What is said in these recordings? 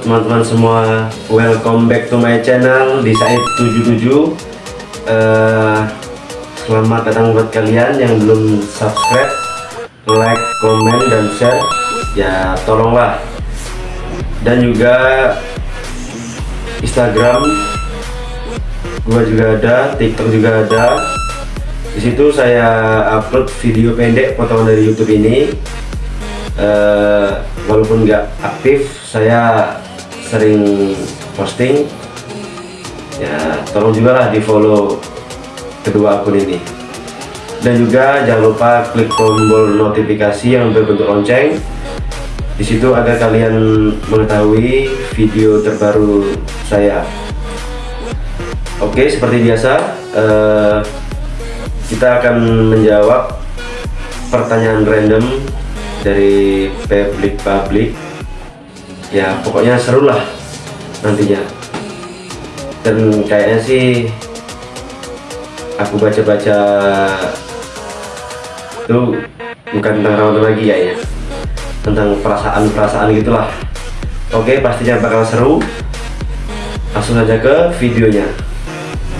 teman-teman semua, welcome back to my channel di Said77 uh, Selamat datang buat kalian yang belum subscribe, like, komen, dan share. Ya tolonglah. Dan juga Instagram Gua juga ada, TikTok juga ada. Di situ saya upload video pendek potongan dari YouTube ini uh, walaupun nggak aktif saya sering posting. Ya tolong juga lah di follow kedua akun ini. Dan juga jangan lupa klik tombol notifikasi yang berbentuk lonceng. Di situ agar kalian mengetahui video terbaru saya. Oke seperti biasa uh, kita akan menjawab pertanyaan random dari publik-publik ya pokoknya seru lah nantinya. Dan kayaknya sih aku baca-baca itu bukan tentang Ramadan lagi ya tentang perasaan-perasaan gitulah. Oke pastinya bakal seru. Langsung aja ke videonya.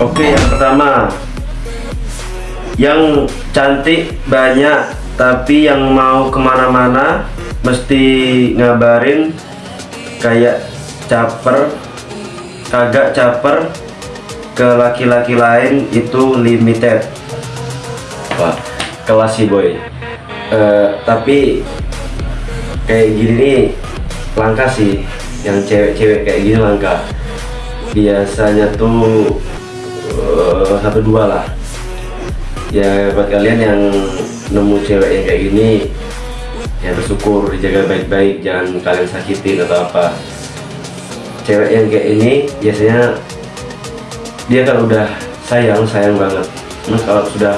Oke yang pertama. Yang cantik banyak tapi yang mau ke mana-mana mesti ngabarin kayak caper kagak caper ke laki-laki lain itu limited. Wah kelas sih boy. Uh, tapi kayak gini nih langka sih. Yang cewek-cewek kayak gini langka. Biasanya tuh uh, satu dua lah. Ya buat kalian yang nemu cewek yang kayak gini ya bersyukur dijaga baik-baik jangan kalian sakitin atau apa. Cewek yang kayak ini biasanya dia kan udah sayang sayang banget. Nah, kalau sudah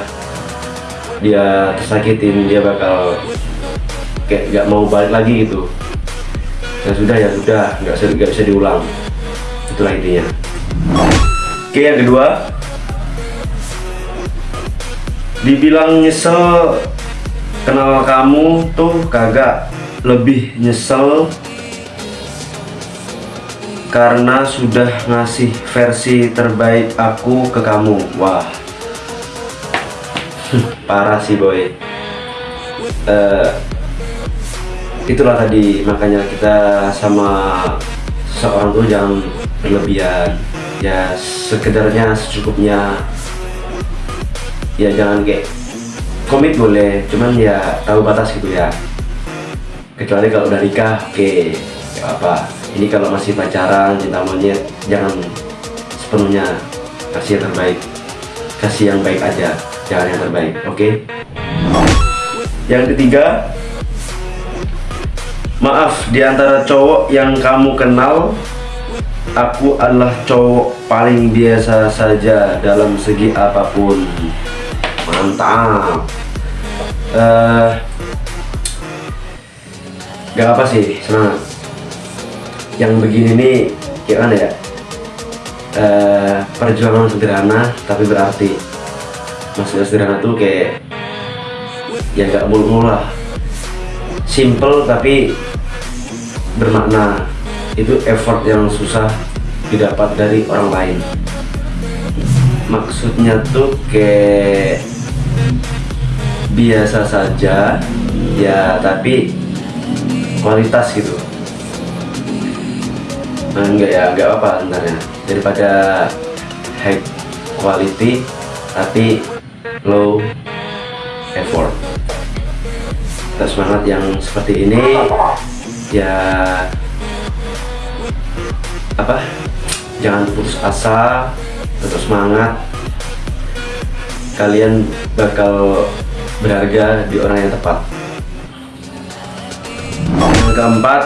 dia tersakitin dia bakal kayak gak mau balik lagi gitu. Ya sudah ya sudah nggak bisa nggak bisa diulang. Itulah intinya. Oke yang kedua dibilang nyesel kenal kamu tuh kagak lebih nyesel karena sudah ngasih versi terbaik aku ke kamu. Wah. Parah sih boy. Uh, itulah tadi makanya kita sama seorang tuh jangan berlebihan. Ya sekedarnya secukupnya ya jangan kayak komit boleh cuman ya tahu batas gitu ya. Kecuali kalau udah nikah oke okay, apa ini kalau masih pacaran cinta monyet jangan sepenuhnya kasih yang terbaik. Kasih yang baik aja jangan yang terbaik oke? Okay? yang ketiga maaf di antara cowok yang kamu kenal aku adalah cowok paling biasa saja dalam segi apa pun mantap. Uh, gak apa sih semangat yang begini nih gimana ya? Uh, perjuangan sederhana tapi berarti. Maksudnya sederhana tuh kayak ya gak mulu-mulu lah. Simple tapi bermakna. Itu effort yang susah didapat dari orang lain. Maksudnya tuh kayak biasa saja ya tapi kualitas gitu. Nah, enggak ya enggak apa sebenarnya. Daripada high quality tapi low effort. Kita semangat yang seperti ini ya apa jangan putus asa tetap semangat. Kalian bakal berharga di orang yang tepat. Keempat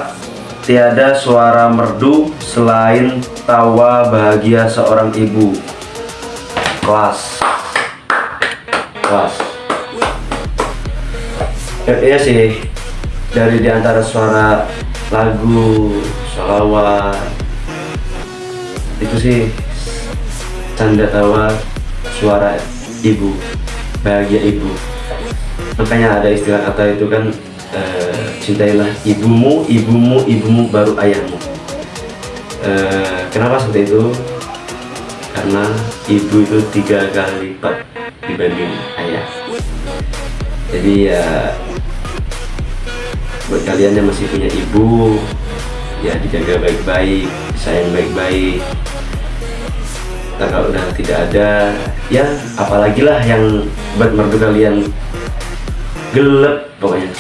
tiada suara merdu selain tawa bahagia seorang ibu. Kelas. Kelas. Ya, iya sih. Dari di antara suara lagu sholawat itu sih canda tawa suara ibu bahagia ibu makanya ada istilah kata itu kan e, cintailah ibumu ibumu ibumu baru ayahmu. Eh, kenapa seperti itu? Karena ibu itu tiga kali lipat dibanding ayah. Jadi ya buat kalian yang masih punya ibu ya dijaga baik-baik sayang baik-baik. Nah kalau udah tidak ada ya apalagi lah yang buat merdu kalian gelap pokoknya.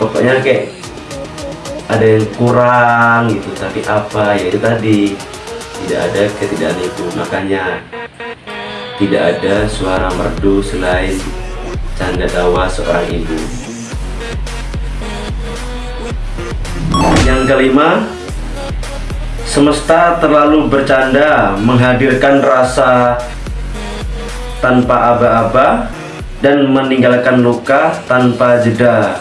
Pokoknya kayak ada yang kurang gitu tapi apa ya itu tadi. Tidak ada ketidakan itu makanya tidak ada suara merdu selain canda tawa seorang ibu. Yang kelima semesta terlalu bercanda menghadirkan rasa tanpa aba-aba dan meninggalkan luka tanpa jeda.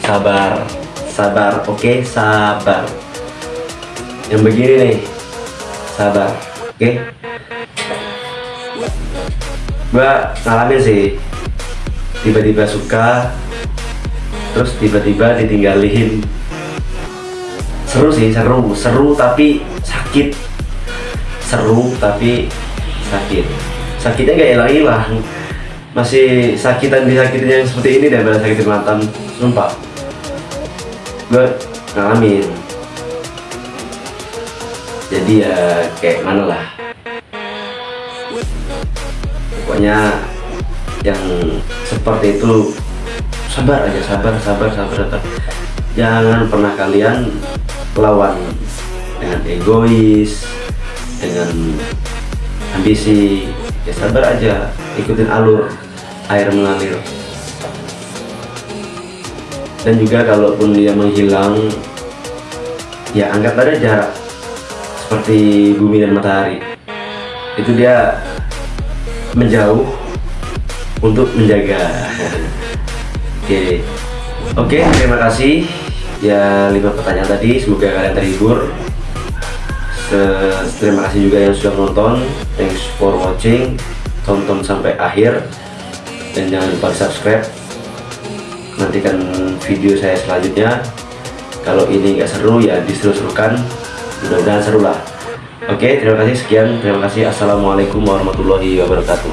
Sabar sabar oke okay? sabar. Yang begini nih sabar oke? Okay? gua ngalamin sih tiba-tiba suka terus tiba-tiba ditinggalin. Seru sih seru seru tapi sakit. Seru tapi sakit. Sakitnya gak hilang-hilang masih sakitan disakitin yang seperti ini daripada sakitin mantan sumpah. Gue ngalamin. Jadi ya kayak mana lah. Pokoknya yang seperti itu sabar aja sabar sabar sabar sabar. Jangan pernah kalian lawan dengan egois dengan ambisi. Ya sabar aja ikutin alur air mengalir. Dan juga kalaupun dia menghilang ya anggap ada jarak seperti bumi dan matahari. Itu dia menjauh untuk menjaga. Oke. Okay. oke okay, terima kasih. Ya lima pertanyaan tadi semoga kalian terhibur. Terima kasih juga yang sudah menonton. Thanks for watching. Tonton sampai akhir dan jangan lupa subscribe. Nantikan video saya selanjutnya. Kalau ini nggak seru ya diseru-serukan mudah-mudahan seru lah. Oke terima kasih. Sekian. Terima kasih. Assalamualaikum warahmatullahi wabarakatuh.